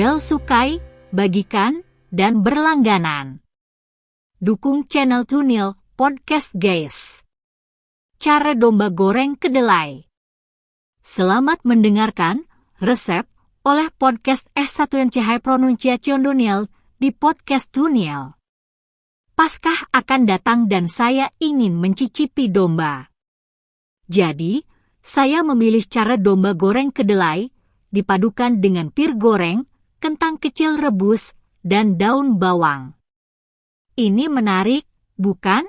bel sukai, bagikan, dan berlangganan. Dukung channel Tunil Podcast guys. Cara domba goreng kedelai. Selamat mendengarkan resep oleh podcast S1NCH Pronunciation Duniel di podcast Tunil. Paskah akan datang dan saya ingin mencicipi domba. Jadi, saya memilih cara domba goreng kedelai dipadukan dengan pir goreng, kentang kecil rebus, dan daun bawang. Ini menarik, bukan?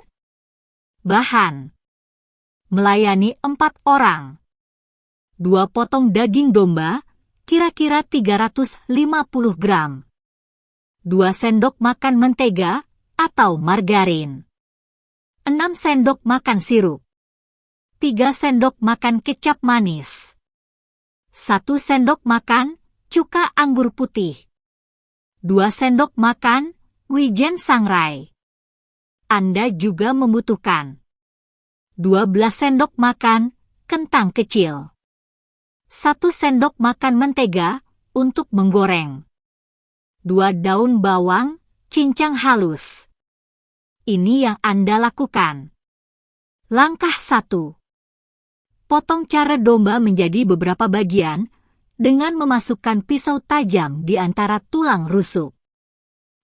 Bahan Melayani empat orang. Dua potong daging domba, kira-kira 350 gram. Dua sendok makan mentega, atau margarin. 6 sendok makan sirup. 3 sendok makan kecap manis. 1 sendok makan cuka anggur putih. 2 sendok makan wijen sangrai. Anda juga membutuhkan 12 sendok makan kentang kecil. 1 sendok makan mentega untuk menggoreng. 2 daun bawang cincang halus. Ini yang Anda lakukan. Langkah 1. Potong cara domba menjadi beberapa bagian dengan memasukkan pisau tajam di antara tulang rusuk.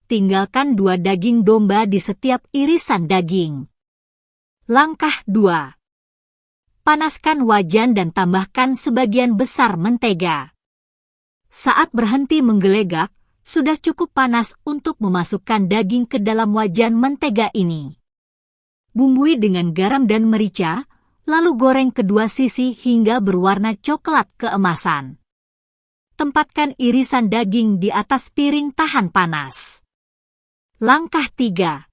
Tinggalkan dua daging domba di setiap irisan daging. Langkah 2. Panaskan wajan dan tambahkan sebagian besar mentega. Saat berhenti menggelegak, sudah cukup panas untuk memasukkan daging ke dalam wajan mentega ini. Bumbui dengan garam dan merica, lalu goreng kedua sisi hingga berwarna coklat keemasan. Tempatkan irisan daging di atas piring tahan panas. Langkah 3.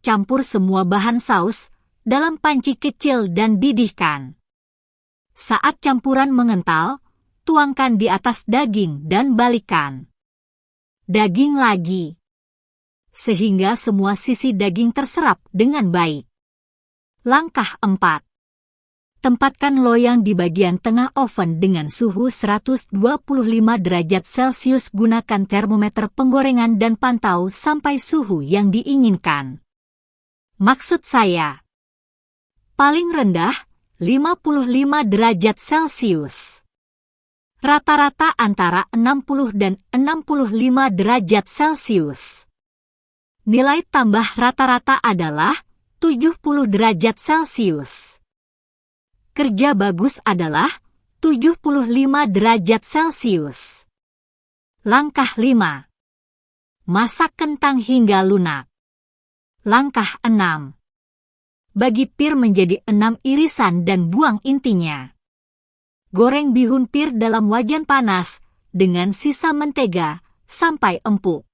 Campur semua bahan saus dalam panci kecil dan didihkan. Saat campuran mengental, tuangkan di atas daging dan balikan daging lagi. Sehingga semua sisi daging terserap dengan baik. Langkah 4. Tempatkan loyang di bagian tengah oven dengan suhu 125 derajat Celcius gunakan termometer penggorengan dan pantau sampai suhu yang diinginkan. Maksud saya, paling rendah 55 derajat Celcius rata-rata antara 60 dan 65 derajat Celcius. Nilai tambah rata-rata adalah 70 derajat Celcius. Kerja bagus adalah 75 derajat Celcius. Langkah 5. Masak kentang hingga lunak. Langkah 6. Bagi pir menjadi 6 irisan dan buang intinya. Goreng bihun pir dalam wajan panas dengan sisa mentega sampai empuk.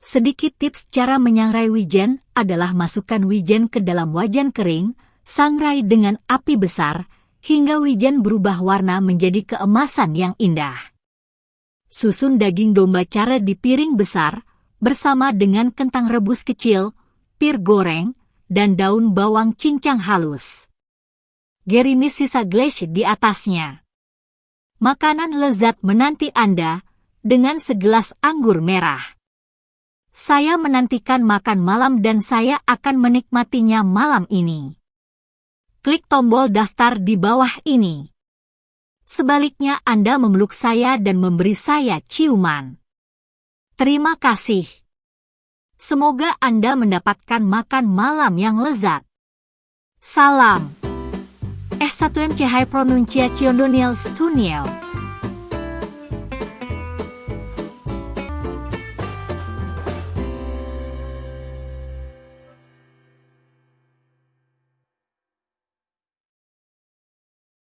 Sedikit tips cara menyangrai wijen adalah masukkan wijen ke dalam wajan kering, sangrai dengan api besar, hingga wijen berubah warna menjadi keemasan yang indah. Susun daging domba cara di piring besar, bersama dengan kentang rebus kecil, pir goreng, dan daun bawang cincang halus gerimis sisa glaze di atasnya. Makanan lezat menanti Anda dengan segelas anggur merah. Saya menantikan makan malam dan saya akan menikmatinya malam ini. Klik tombol daftar di bawah ini. Sebaliknya Anda memeluk saya dan memberi saya ciuman. Terima kasih. Semoga Anda mendapatkan makan malam yang lezat. Salam. S1MC High Pronunciation Doniel Stuniel.